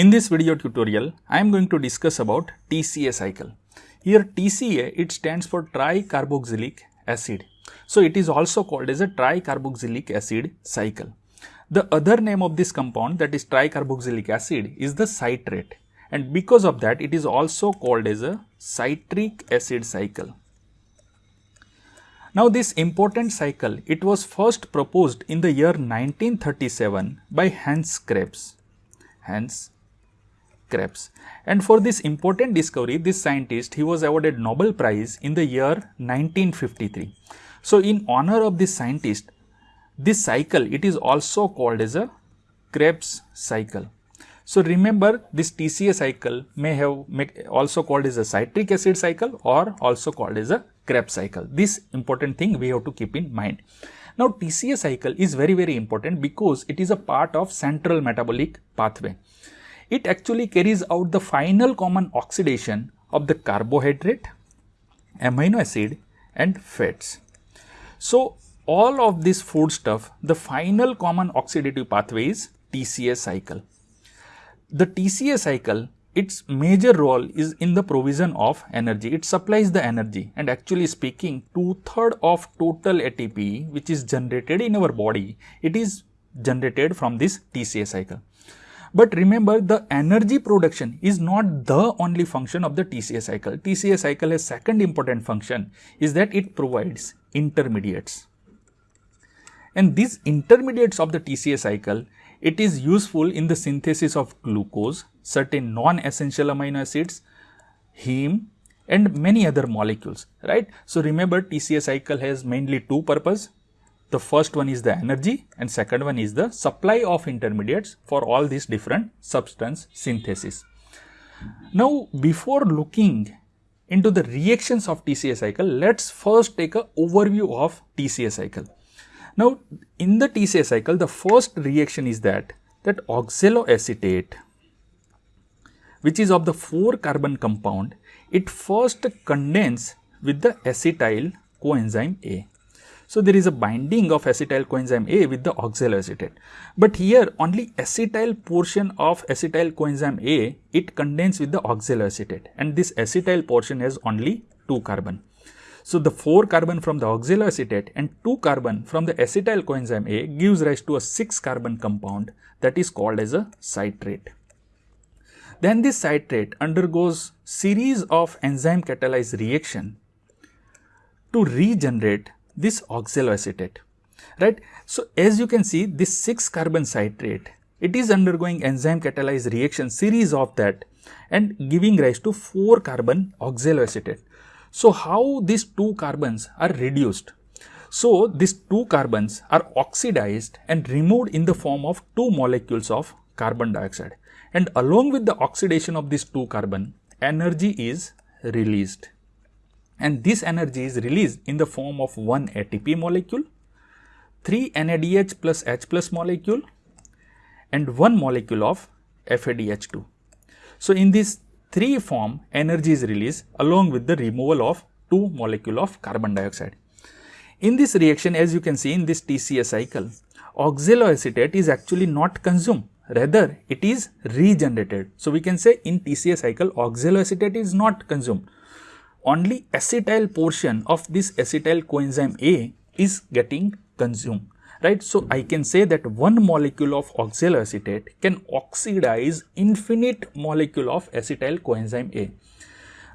In this video tutorial, I am going to discuss about TCA cycle. Here TCA, it stands for tricarboxylic acid. So it is also called as a tricarboxylic acid cycle. The other name of this compound that is tricarboxylic acid is the citrate and because of that it is also called as a citric acid cycle. Now this important cycle, it was first proposed in the year 1937 by Hans Krebs. Hans Krebs. And for this important discovery, this scientist, he was awarded Nobel Prize in the year 1953. So in honor of this scientist, this cycle, it is also called as a Krebs cycle. So remember this TCA cycle may have also called as a citric acid cycle or also called as a Krebs cycle. This important thing we have to keep in mind. Now TCA cycle is very very important because it is a part of central metabolic pathway. It actually carries out the final common oxidation of the carbohydrate, amino acid and fats. So all of this food stuff, the final common oxidative pathway is TCA cycle. The TCA cycle, its major role is in the provision of energy. It supplies the energy and actually speaking two-third of total ATP which is generated in our body, it is generated from this TCA cycle. But remember the energy production is not the only function of the TCA cycle. TCA cycle has second important function is that it provides intermediates. And these intermediates of the TCA cycle it is useful in the synthesis of glucose, certain non-essential amino acids, heme and many other molecules, right. So, remember TCA cycle has mainly two purpose. The first one is the energy and second one is the supply of intermediates for all these different substance synthesis. Now, before looking into the reactions of TCA cycle, let us first take a overview of TCA cycle. Now, in the TCA cycle, the first reaction is that, that oxaloacetate, which is of the 4 carbon compound, it first condense with the acetyl coenzyme A. So, there is a binding of acetyl coenzyme A with the oxaloacetate. But here only acetyl portion of acetyl coenzyme A, it condense with the oxaloacetate and this acetyl portion has only 2 carbon. So, the 4 carbon from the oxaloacetate and 2 carbon from the acetyl coenzyme A gives rise to a 6 carbon compound that is called as a citrate. Then this citrate undergoes series of enzyme catalyzed reaction to regenerate this oxaloacetate, right. So, as you can see this 6 carbon citrate, it is undergoing enzyme catalyzed reaction series of that and giving rise to 4 carbon oxaloacetate. So, how these two carbons are reduced? So, these two carbons are oxidized and removed in the form of two molecules of carbon dioxide and along with the oxidation of these two carbon, energy is released and this energy is released in the form of one ATP molecule, 3 NADH plus H plus molecule and one molecule of FADH2. So, in this 3 form energy is released along with the removal of 2 molecule of carbon dioxide. In this reaction as you can see in this TCA cycle, oxaloacetate is actually not consumed rather it is regenerated. So, we can say in TCA cycle oxaloacetate is not consumed only acetyl portion of this acetyl coenzyme A is getting consumed right. So, I can say that one molecule of oxaloacetate can oxidize infinite molecule of acetyl coenzyme A.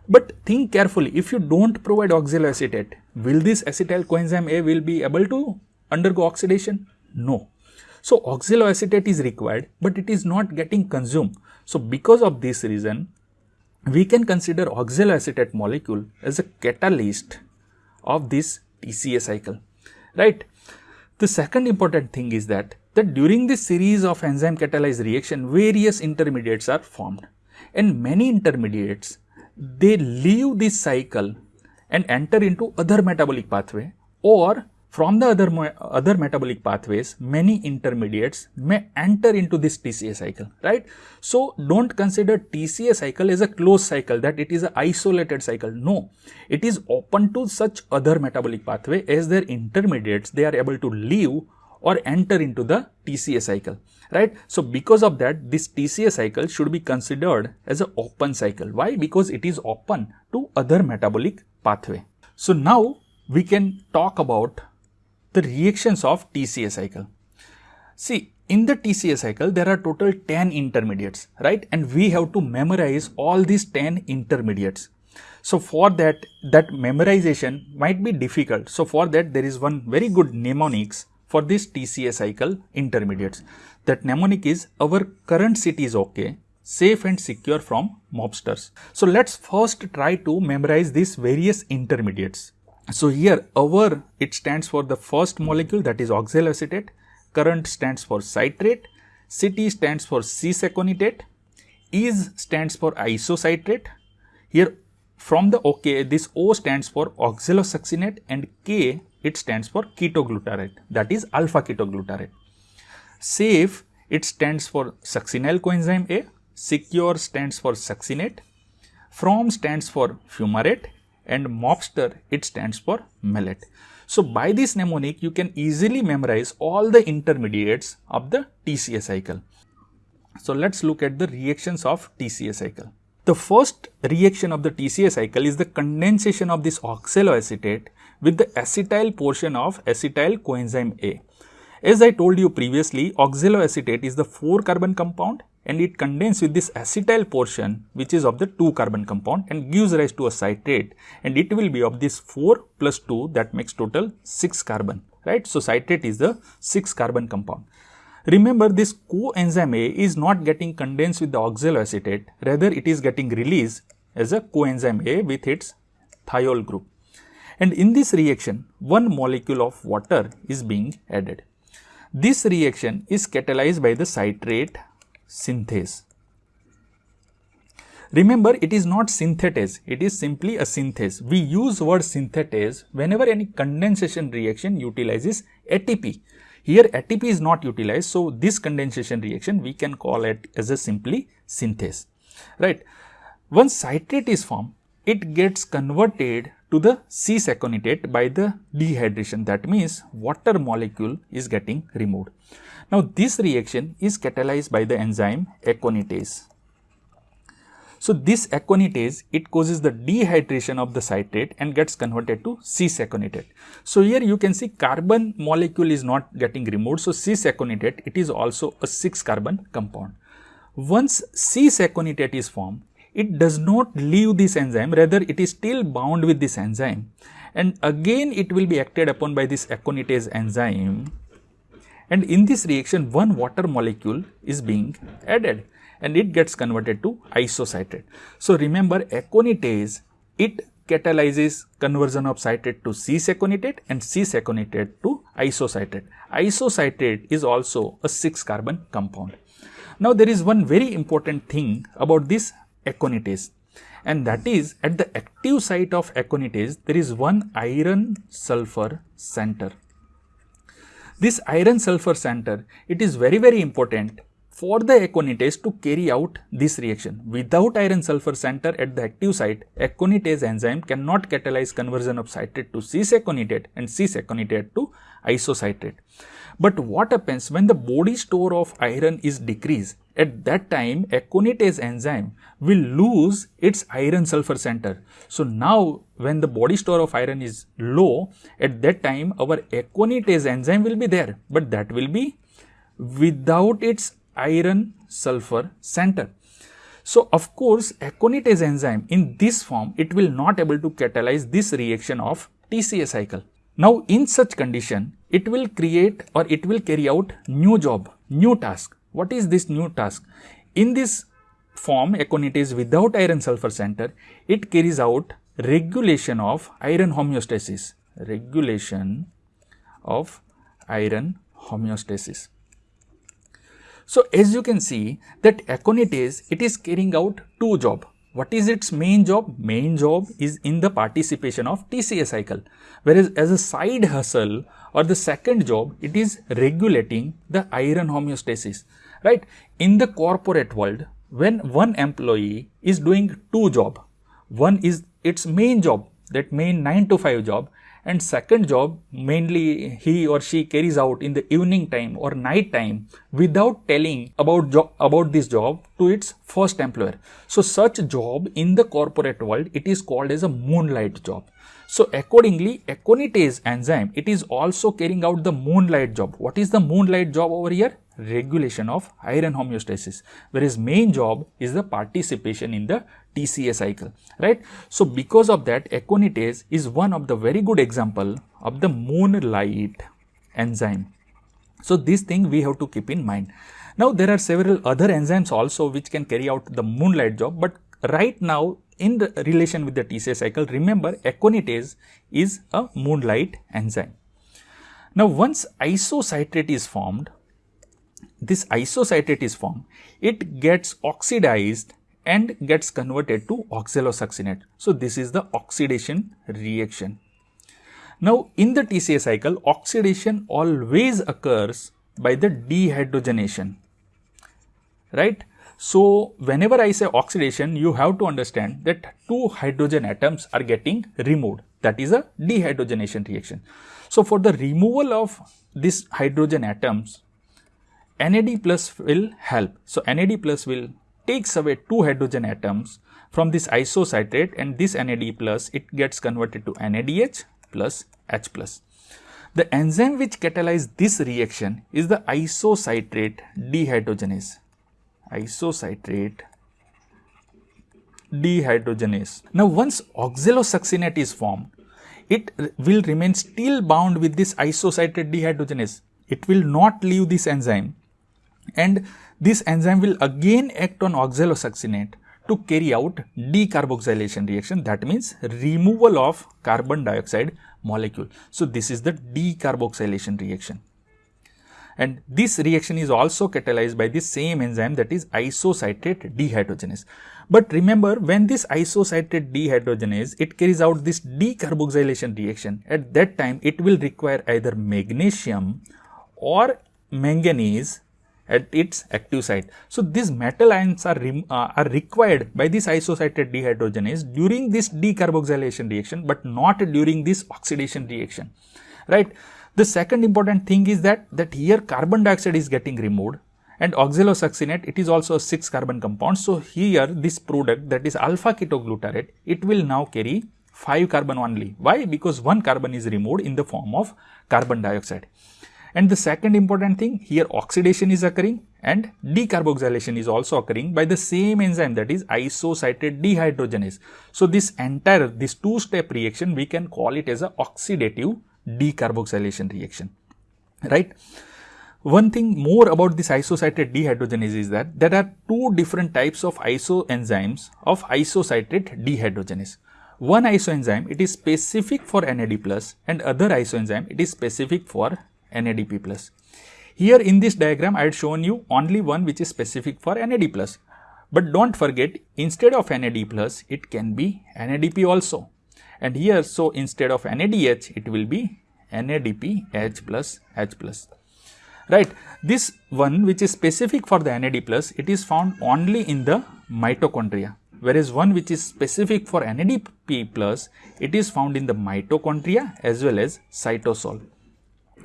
But think carefully, if you do not provide oxaloacetate, will this acetyl coenzyme A will be able to undergo oxidation? No. So, oxaloacetate is required, but it is not getting consumed. So, because of this reason, we can consider oxaloacetate molecule as a catalyst of this TCA cycle, right. The second important thing is that, that during this series of enzyme catalyzed reaction, various intermediates are formed and many intermediates, they leave this cycle and enter into other metabolic pathway or from the other, other metabolic pathways, many intermediates may enter into this TCA cycle, right. So, do not consider TCA cycle as a closed cycle that it is an isolated cycle. No, it is open to such other metabolic pathway as their intermediates they are able to leave or enter into the TCA cycle. right? So because of that, this TCA cycle should be considered as an open cycle. Why? Because it is open to other metabolic pathway. So now we can talk about the reactions of TCA cycle. See, in the TCA cycle, there are total 10 intermediates, right? And we have to memorize all these 10 intermediates. So for that, that memorization might be difficult. So for that, there is one very good mnemonics for this TCA cycle intermediates. That mnemonic is our current city is okay, safe and secure from mobsters. So let's first try to memorize these various intermediates. So here our it stands for the first molecule that is oxaloacetate, current stands for citrate, city stands for cis-aconitate, is stands for isocitrate. Here from the OK this O stands for oxalosuccinate and K it stands for ketoglutarate that is alpha ketoglutarate. Safe it stands for succinyl coenzyme A, secure stands for succinate, from stands for fumarate and mobster it stands for malate. So by this mnemonic you can easily memorize all the intermediates of the TCA cycle. So let's look at the reactions of TCA cycle. The first reaction of the TCA cycle is the condensation of this oxaloacetate with the acetyl portion of acetyl coenzyme A. As I told you previously, oxaloacetate is the 4 carbon compound and it condenses with this acetyl portion which is of the 2 carbon compound and gives rise to a citrate and it will be of this 4 plus 2 that makes total 6 carbon right. So, citrate is the 6 carbon compound. Remember this coenzyme A is not getting condensed with the oxaloacetate rather it is getting released as a coenzyme A with its thiol group. And in this reaction one molecule of water is being added. This reaction is catalyzed by the citrate synthase. Remember it is not synthetase, it is simply a synthase. We use word synthetase whenever any condensation reaction utilizes ATP. Here ATP is not utilized, so this condensation reaction we can call it as a simply synthase, right. Once citrate is formed, it gets converted to the cis-aconitate by the dehydration. That means water molecule is getting removed. Now, this reaction is catalyzed by the enzyme aconitase. So, this aconitase it causes the dehydration of the citrate and gets converted to cis-aconitate. So, here you can see carbon molecule is not getting removed. So, cis-aconitate it is also a 6 carbon compound. Once cis-aconitate is formed, it does not leave this enzyme rather it is still bound with this enzyme and again it will be acted upon by this aconitase enzyme and in this reaction one water molecule is being added and it gets converted to isocitrate. So remember aconitase it catalyzes conversion of citrate to cis-aconitate and cis-aconitate to isocitrate. Isocitrate is also a 6 carbon compound. Now there is one very important thing about this aconitase and that is at the active site of aconitase there is one iron sulfur center this iron sulfur center, it is very very important for the aconitase to carry out this reaction. Without iron sulfur center at the active site, aconitase enzyme cannot catalyze conversion of citrate to cis-aconitate and cis-aconitate to isocitrate. But what happens when the body store of iron is decreased? At that time, aconitase enzyme will lose its iron sulfur center. So now when the body store of iron is low, at that time our aconitase enzyme will be there, but that will be without its iron sulfur center. So of course, aconitase enzyme in this form, it will not able to catalyze this reaction of TCA cycle. Now in such condition, it will create or it will carry out new job, new task. What is this new task? In this form, aconitase without iron sulfur center, it carries out regulation of iron homeostasis, regulation of iron homeostasis. So as you can see that aconitase, it is carrying out two job. What is its main job? Main job is in the participation of TCA cycle. Whereas as a side hustle or the second job, it is regulating the iron homeostasis, right? In the corporate world, when one employee is doing two job, one is its main job, that main 9 to 5 job and second job mainly he or she carries out in the evening time or night time without telling about job about this job to its first employer so such job in the corporate world it is called as a moonlight job so accordingly, aconitase enzyme, it is also carrying out the moonlight job. What is the moonlight job over here? Regulation of iron homeostasis, whereas main job is the participation in the TCA cycle, right? So because of that, aconitase is one of the very good example of the moonlight enzyme. So this thing we have to keep in mind. Now there are several other enzymes also which can carry out the moonlight job, but right now in relation with the TCA cycle, remember aconitase is a moonlight enzyme. Now, once isocitrate is formed, this isocitrate is formed, it gets oxidized and gets converted to oxalosuccinate. So, this is the oxidation reaction. Now, in the TCA cycle, oxidation always occurs by the dehydrogenation, right? So, whenever I say oxidation, you have to understand that two hydrogen atoms are getting removed. That is a dehydrogenation reaction. So, for the removal of these hydrogen atoms, NAD plus will help. So, NAD plus will takes away two hydrogen atoms from this isocitrate and this NAD plus it gets converted to NADH plus H plus. The enzyme which catalyzes this reaction is the isocitrate dehydrogenase isocitrate dehydrogenase. Now, once oxalosuccinate is formed, it will remain still bound with this isocitrate dehydrogenase. It will not leave this enzyme and this enzyme will again act on oxalosuccinate to carry out decarboxylation reaction that means removal of carbon dioxide molecule. So, this is the decarboxylation reaction and this reaction is also catalyzed by the same enzyme that is isocitrate dehydrogenase. But remember when this isocitrate dehydrogenase it carries out this decarboxylation reaction at that time it will require either magnesium or manganese at its active site. So, these metal ions are, uh, are required by this isocitrate dehydrogenase during this decarboxylation reaction, but not during this oxidation reaction, right. The second important thing is that, that here carbon dioxide is getting removed and oxalosuccinate it is also a 6 carbon compound. So, here this product that is alpha ketoglutarate it will now carry 5 carbon only. Why? Because 1 carbon is removed in the form of carbon dioxide. And the second important thing here oxidation is occurring and decarboxylation is also occurring by the same enzyme that is isocitrate dehydrogenase. So, this entire this two step reaction we can call it as a oxidative decarboxylation reaction, right? One thing more about this isocitrate dehydrogenase is that there are two different types of isoenzymes of isocitrate dehydrogenase. One isoenzyme it is specific for NAD plus and other isoenzyme it is specific for NADP plus. Here in this diagram I had shown you only one which is specific for NAD plus. But don't forget instead of NAD plus it can be NADP also. And here so instead of NADH it will be NADP H plus H plus. Right. This one which is specific for the NAD plus it is found only in the mitochondria. Whereas one which is specific for NADP plus it is found in the mitochondria as well as cytosol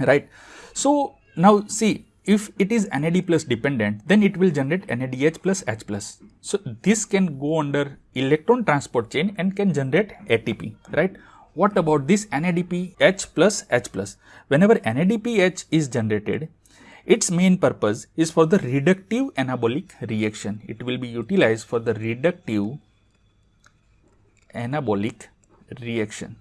right so now see if it is NAD plus dependent, then it will generate NADH plus H plus. So, this can go under electron transport chain and can generate ATP, right. What about this NADPH H plus H plus? Whenever NADPH is generated, its main purpose is for the reductive anabolic reaction. It will be utilized for the reductive anabolic reaction.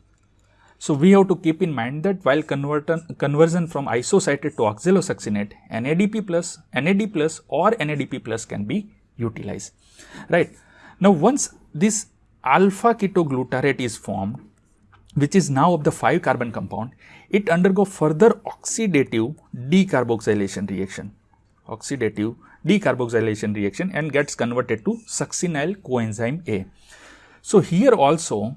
So, we have to keep in mind that while conversion from isocitrate to oxalosuccinate, NADP plus, NAD plus or NADP plus can be utilized, right. Now, once this alpha ketoglutarate is formed, which is now of the 5 carbon compound, it undergo further oxidative decarboxylation reaction, oxidative decarboxylation reaction and gets converted to succinyl coenzyme A. So, here also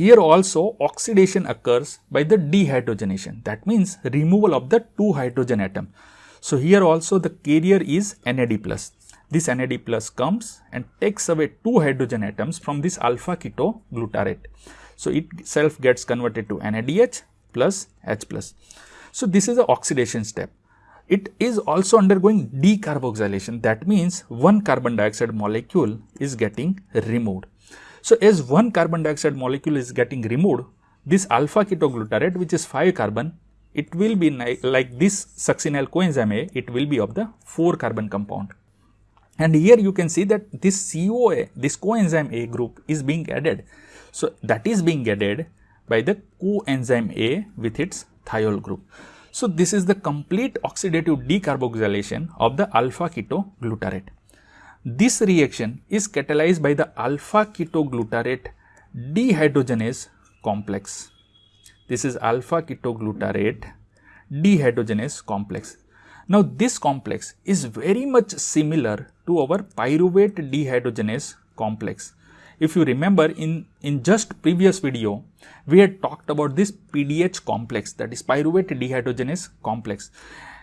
here also oxidation occurs by the dehydrogenation that means removal of the 2 hydrogen atom. So, here also the carrier is NAD plus. This NAD plus comes and takes away 2 hydrogen atoms from this alpha keto glutarate. So, itself gets converted to NADH plus H plus. So, this is the oxidation step. It is also undergoing decarboxylation that means one carbon dioxide molecule is getting removed. So, as one carbon dioxide molecule is getting removed, this alpha ketoglutarate which is 5 carbon, it will be like this succinyl coenzyme A, it will be of the 4 carbon compound. And here you can see that this COA, this coenzyme A group is being added. So, that is being added by the coenzyme A with its thiol group. So, this is the complete oxidative decarboxylation of the alpha ketoglutarate. This reaction is catalyzed by the alpha ketoglutarate dehydrogenase complex. This is alpha ketoglutarate dehydrogenase complex. Now, this complex is very much similar to our pyruvate dehydrogenase complex. If you remember in, in just previous video, we had talked about this PDH complex that is pyruvate dehydrogenase complex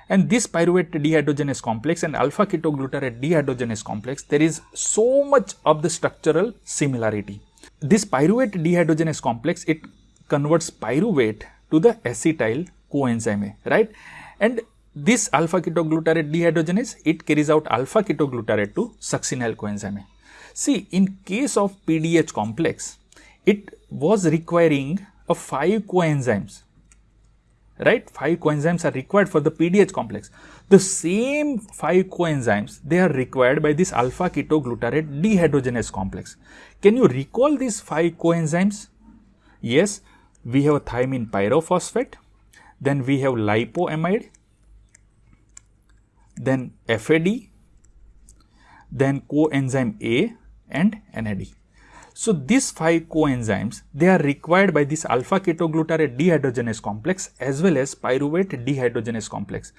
and this pyruvate dehydrogenase complex and alpha ketoglutarate dehydrogenase complex, there is so much of the structural similarity. This pyruvate dehydrogenase complex, it converts pyruvate to the acetyl coenzyme A, right? And this alpha ketoglutarate dehydrogenase, it carries out alpha ketoglutarate to succinyl coenzyme A. See, in case of PDH complex, it was requiring a 5 coenzymes right 5 coenzymes are required for the PDH complex. The same 5 coenzymes they are required by this alpha ketoglutarate dehydrogenase complex. Can you recall these 5 coenzymes? Yes, we have thiamine pyrophosphate, then we have lipoamide, then FAD, then coenzyme A and NAD. So, these 5 coenzymes they are required by this alpha ketoglutarate dehydrogenase complex as well as pyruvate dehydrogenase complex.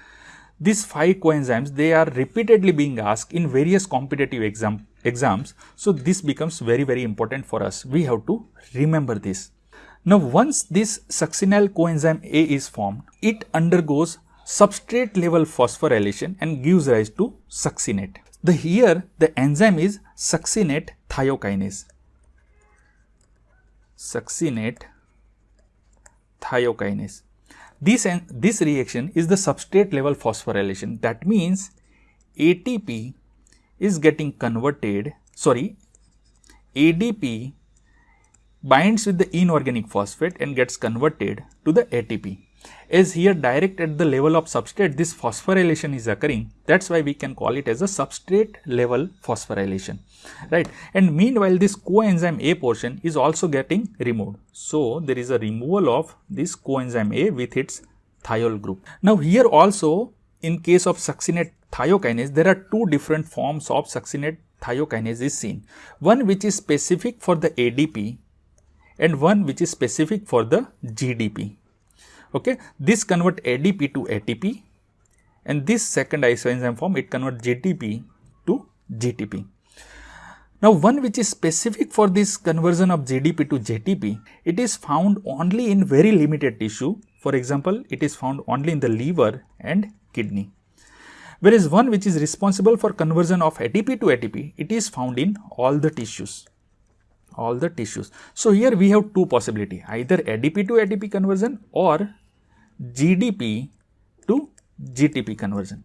These 5 coenzymes they are repeatedly being asked in various competitive exam, exams. So, this becomes very very important for us. We have to remember this. Now, once this succinyl coenzyme A is formed, it undergoes substrate level phosphorylation and gives rise to succinate. The here the enzyme is succinate thiokinase succinate thiokinase. This, this reaction is the substrate level phosphorylation. That means ATP is getting converted, sorry, ADP binds with the inorganic phosphate and gets converted to the ATP is here direct at the level of substrate this phosphorylation is occurring that is why we can call it as a substrate level phosphorylation right and meanwhile this coenzyme A portion is also getting removed. So, there is a removal of this coenzyme A with its thiol group. Now, here also in case of succinate thiokinase there are two different forms of succinate thiokinase is seen. One which is specific for the ADP and one which is specific for the GDP okay this convert adp to atp and this second isoenzyme form it convert gtp to gtp now one which is specific for this conversion of gdp to gtp it is found only in very limited tissue. For example it is found only in the liver and kidney. Whereas one which is responsible for conversion of ATP to ATP, it is found in all the tissues, all the tissues. So, here we have two possibility either ADP to ATP conversion or GDP to GTP conversion.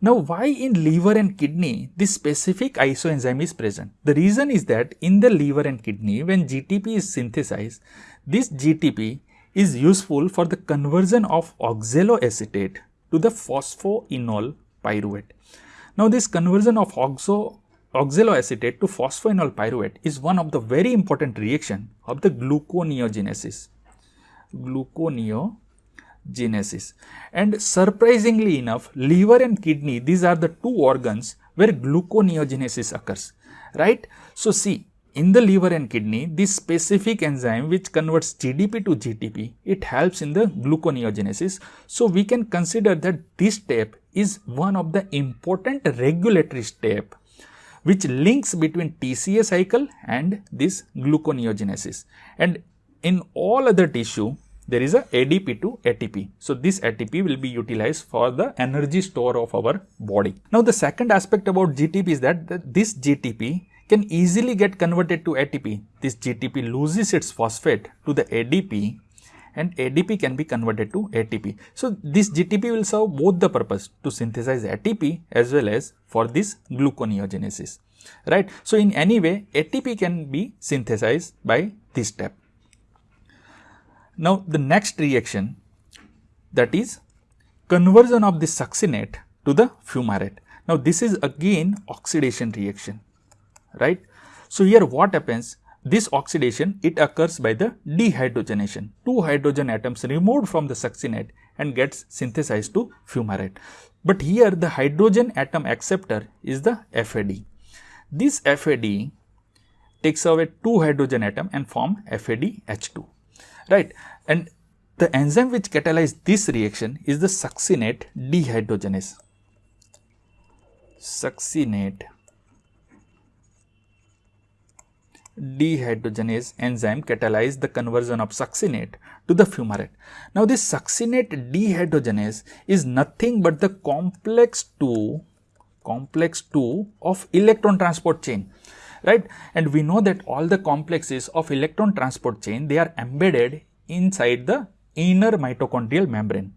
Now, why in liver and kidney this specific isoenzyme is present? The reason is that in the liver and kidney when GTP is synthesized, this GTP is useful for the conversion of oxaloacetate to the phosphoenol pyruvate. Now, this conversion of oxo oxaloacetate to phosphoenol pyruvate is one of the very important reaction of the gluconeogenesis. Gluconeo genesis. And surprisingly enough, liver and kidney, these are the two organs where gluconeogenesis occurs, right? So, see, in the liver and kidney, this specific enzyme which converts GDP to GTP, it helps in the gluconeogenesis. So, we can consider that this step is one of the important regulatory step which links between TCA cycle and this gluconeogenesis. And in all other tissue, there is a ADP to ATP. So, this ATP will be utilized for the energy store of our body. Now, the second aspect about GTP is that this GTP can easily get converted to ATP. This GTP loses its phosphate to the ADP and ADP can be converted to ATP. So, this GTP will serve both the purpose to synthesize ATP as well as for this gluconeogenesis, right. So, in any way ATP can be synthesized by this step. Now, the next reaction that is conversion of the succinate to the fumarate. Now, this is again oxidation reaction, right. So, here what happens this oxidation it occurs by the dehydrogenation. Two hydrogen atoms removed from the succinate and gets synthesized to fumarate. But here the hydrogen atom acceptor is the FAD. This FAD takes away two hydrogen atom and form FADH2 right and the enzyme which catalyzes this reaction is the succinate dehydrogenase succinate dehydrogenase enzyme catalyze the conversion of succinate to the fumarate. Now, this succinate dehydrogenase is nothing but the complex 2 complex 2 of electron transport chain right and we know that all the complexes of electron transport chain they are embedded inside the inner mitochondrial membrane.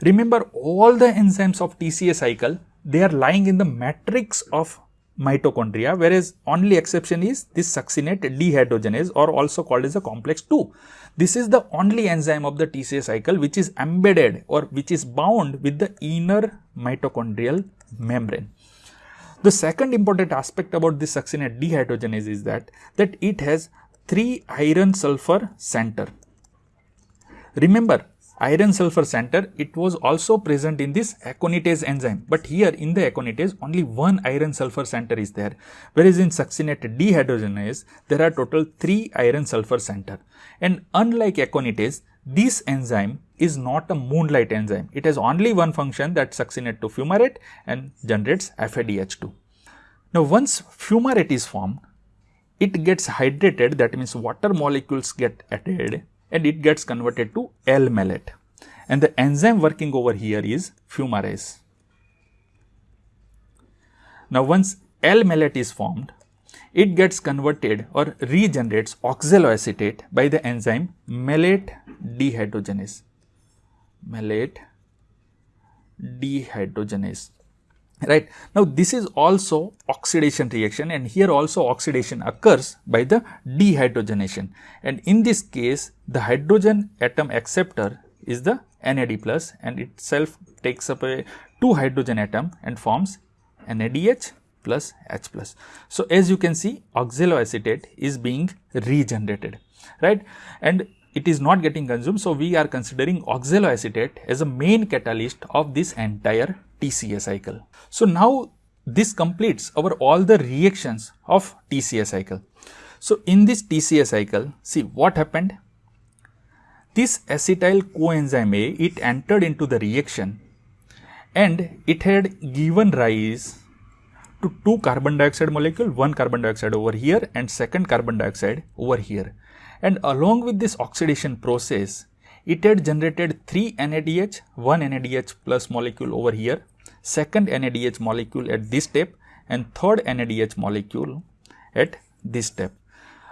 Remember all the enzymes of TCA cycle they are lying in the matrix of mitochondria whereas only exception is this succinate dehydrogenase or also called as a complex 2. This is the only enzyme of the TCA cycle which is embedded or which is bound with the inner mitochondrial membrane. The second important aspect about this succinate dehydrogenase is that, that it has 3 iron sulfur center. Remember iron sulfur center it was also present in this aconitase enzyme. But here in the aconitase only one iron sulfur center is there. Whereas in succinate dehydrogenase there are total 3 iron sulfur center. And unlike aconitase this enzyme is not a moonlight enzyme. It has only one function that succinate to fumarate and generates FADH2 now once fumarate is formed it gets hydrated that means water molecules get added and it gets converted to L-malate and the enzyme working over here is fumarase. Now once L-malate is formed, it gets converted or regenerates oxaloacetate by the enzyme malate dehydrogenase. Malate dehydrogenase right. Now, this is also oxidation reaction and here also oxidation occurs by the dehydrogenation and in this case the hydrogen atom acceptor is the NAD plus and itself takes up a 2 hydrogen atom and forms NADH plus H plus. So, as you can see oxaloacetate is being regenerated right and it is not getting consumed. So, we are considering oxaloacetate as a main catalyst of this entire TCA cycle. So now this completes our all the reactions of TCA cycle. So in this TCA cycle, see what happened? This acetyl coenzyme A, it entered into the reaction and it had given rise to two carbon dioxide molecule, one carbon dioxide over here and second carbon dioxide over here. And along with this oxidation process, it had generated 3 NADH, 1 NADH plus molecule over here second NADH molecule at this step and third NADH molecule at this step.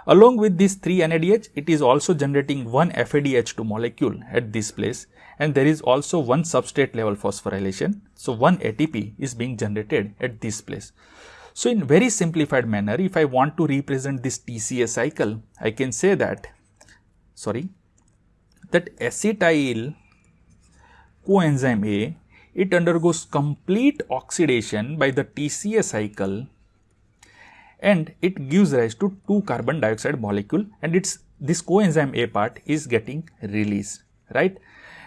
Along with these 3 NADH, it is also generating one FADH2 molecule at this place and there is also one substrate level phosphorylation. So, one ATP is being generated at this place. So, in very simplified manner, if I want to represent this TCA cycle, I can say that, sorry, that acetyl coenzyme A it undergoes complete oxidation by the TCA cycle and it gives rise to two carbon dioxide molecule and it's this coenzyme A part is getting released, right?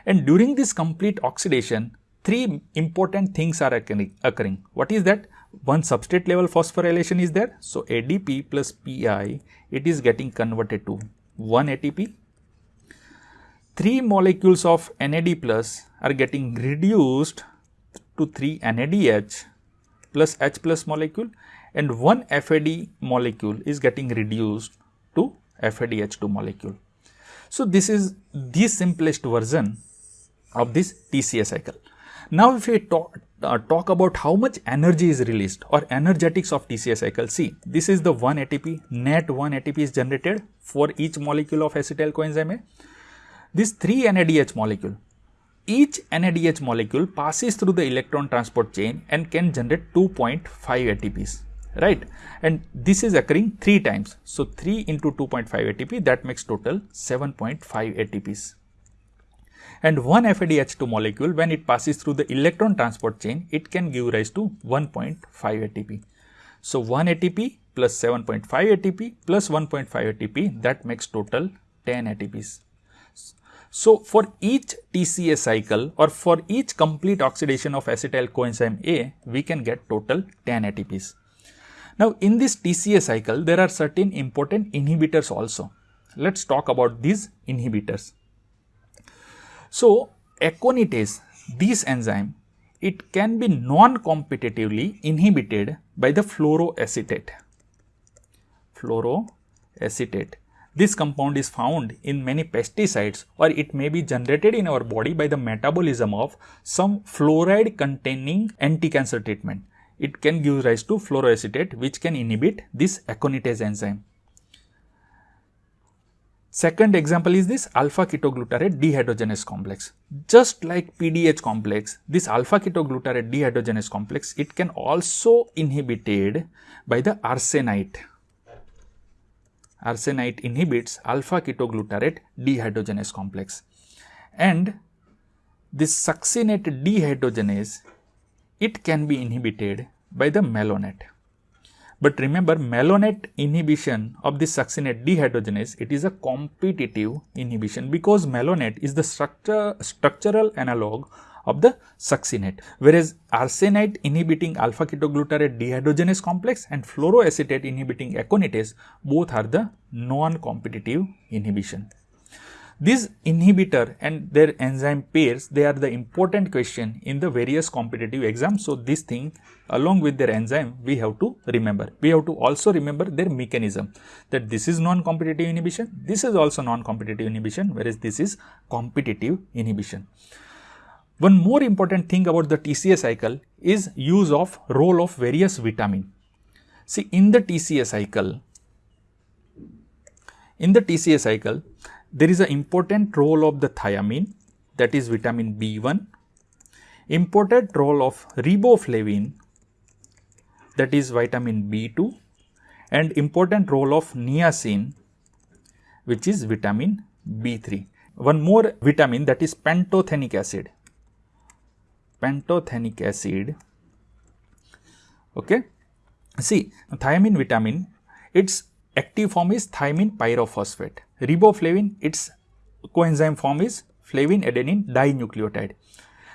And during this complete oxidation, three important things are occurring. What is that? One substrate level phosphorylation is there. So, ADP plus PI, it is getting converted to 1 ATP 3 molecules of NAD plus are getting reduced to 3 NADH plus H plus molecule and 1 FAD molecule is getting reduced to FADH2 molecule. So, this is the simplest version of this TCA cycle. Now if we talk, uh, talk about how much energy is released or energetics of TCA cycle, see this is the 1 ATP, net 1 ATP is generated for each molecule of acetyl coenzyme A. This 3 NADH molecule, each NADH molecule passes through the electron transport chain and can generate 2.5 ATPs right and this is occurring 3 times. So, 3 into 2.5 ATP that makes total 7.5 ATPs. And one FADH2 molecule when it passes through the electron transport chain it can give rise to 1.5 ATP. So, 1 ATP plus 7.5 ATP plus 1.5 ATP that makes total 10 ATPs. So, for each TCA cycle or for each complete oxidation of acetyl coenzyme A, we can get total 10 ATPs. Now, in this TCA cycle, there are certain important inhibitors also. Let's talk about these inhibitors. So, aconitase, this enzyme, it can be non-competitively inhibited by the fluoroacetate. Fluoroacetate. This compound is found in many pesticides or it may be generated in our body by the metabolism of some fluoride containing anti-cancer treatment. It can give rise to fluoroacetate which can inhibit this aconitase enzyme. Second example is this alpha ketoglutarate dehydrogenase complex. Just like PDH complex, this alpha ketoglutarate dehydrogenase complex, it can also inhibited by the arsenite arsenite inhibits alpha ketoglutarate dehydrogenase complex and this succinate dehydrogenase it can be inhibited by the malonate. But remember malonate inhibition of this succinate dehydrogenase it is a competitive inhibition because malonate is the structure, structural analog of the succinate whereas arsenite inhibiting alpha ketoglutarate dehydrogenase complex and fluoroacetate inhibiting aconitase both are the non-competitive inhibition. These inhibitor and their enzyme pairs they are the important question in the various competitive exams. So, this thing along with their enzyme we have to remember. We have to also remember their mechanism that this is non-competitive inhibition, this is also non-competitive inhibition whereas this is competitive inhibition. One more important thing about the TCA cycle is use of role of various vitamin. See in the TCA cycle, in the TCA cycle, there is an important role of the thiamine that is vitamin B1, important role of riboflavin that is vitamin B2 and important role of niacin which is vitamin B3. One more vitamin that is pantothenic acid pantothenic acid. Okay. See thiamine vitamin its active form is thiamine pyrophosphate. Riboflavin its coenzyme form is flavin adenine dinucleotide.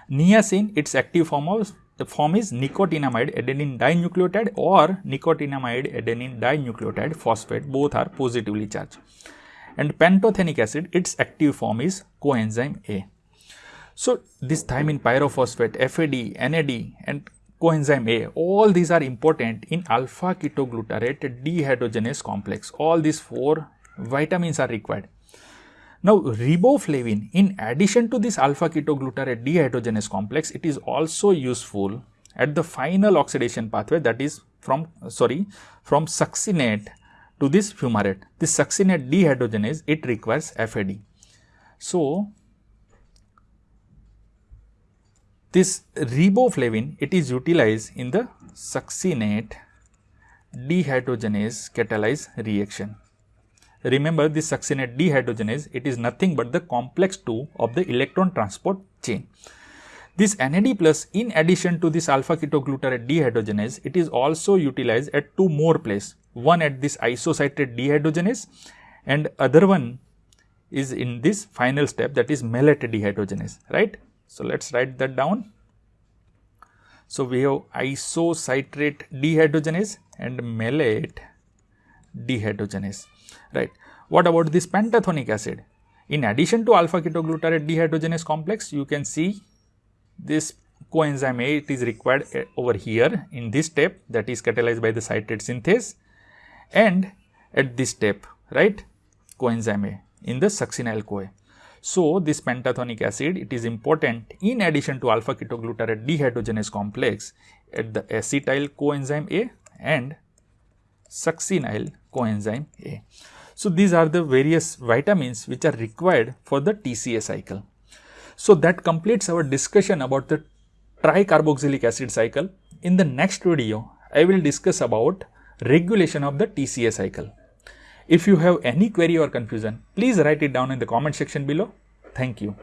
Niacin its active form of the form is nicotinamide adenine dinucleotide or nicotinamide adenine dinucleotide phosphate both are positively charged. And pantothenic acid its active form is coenzyme A. So, this thiamine pyrophosphate, FAD, NAD and coenzyme A, all these are important in alpha ketoglutarate dehydrogenase complex. All these four vitamins are required. Now, riboflavin in addition to this alpha ketoglutarate dehydrogenase complex, it is also useful at the final oxidation pathway that is from sorry from succinate to this fumarate. This succinate dehydrogenase it requires FAD. So, This riboflavin, it is utilized in the succinate dehydrogenase catalyze reaction. Remember this succinate dehydrogenase, it is nothing but the complex 2 of the electron transport chain. This NAD plus in addition to this alpha ketoglutarate dehydrogenase, it is also utilized at two more places. One at this isocitrate dehydrogenase and other one is in this final step that is malate dehydrogenase, right. So, let us write that down. So, we have isocitrate dehydrogenase and malate dehydrogenase, right. What about this pantothenic acid? In addition to alpha ketoglutarate dehydrogenase complex, you can see this coenzyme A it is required eh, over here in this step that is catalyzed by the citrate synthase and at this step right coenzyme A in the succinyl CoA. So, this pantothenic acid it is important in addition to alpha ketoglutarate dehydrogenase complex at the acetyl coenzyme A and succinyl coenzyme A. So, these are the various vitamins which are required for the TCA cycle. So, that completes our discussion about the tricarboxylic acid cycle. In the next video, I will discuss about regulation of the TCA cycle. If you have any query or confusion, please write it down in the comment section below. Thank you.